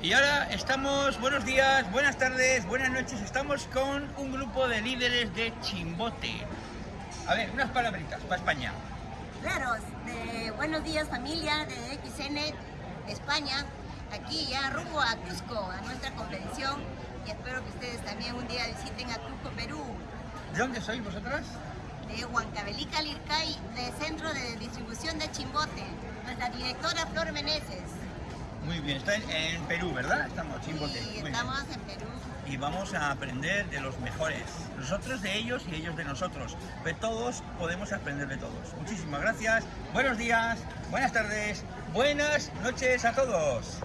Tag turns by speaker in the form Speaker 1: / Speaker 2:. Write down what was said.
Speaker 1: Y ahora estamos, buenos días, buenas tardes, buenas noches, estamos con un grupo de líderes de Chimbote. A ver, unas palabritas para España.
Speaker 2: Claro, de buenos días familia de XN España, aquí ya rumbo a Cusco, a nuestra convención y espero que ustedes también un día visiten a Cusco, Perú,
Speaker 1: ¿De dónde sois vosotras?
Speaker 2: de Huancavelica, Lircay, de Centro de Distribución de Chimbote, nuestra directora Flor Meneses.
Speaker 1: Muy bien, está en, en Perú, ¿verdad? Estamos, Chimbote. Bien.
Speaker 2: estamos en Perú.
Speaker 1: y vamos a aprender de los mejores. Nosotros de ellos y ellos de nosotros. De todos podemos aprender de todos. Muchísimas gracias. Buenos días, buenas tardes, buenas noches a todos.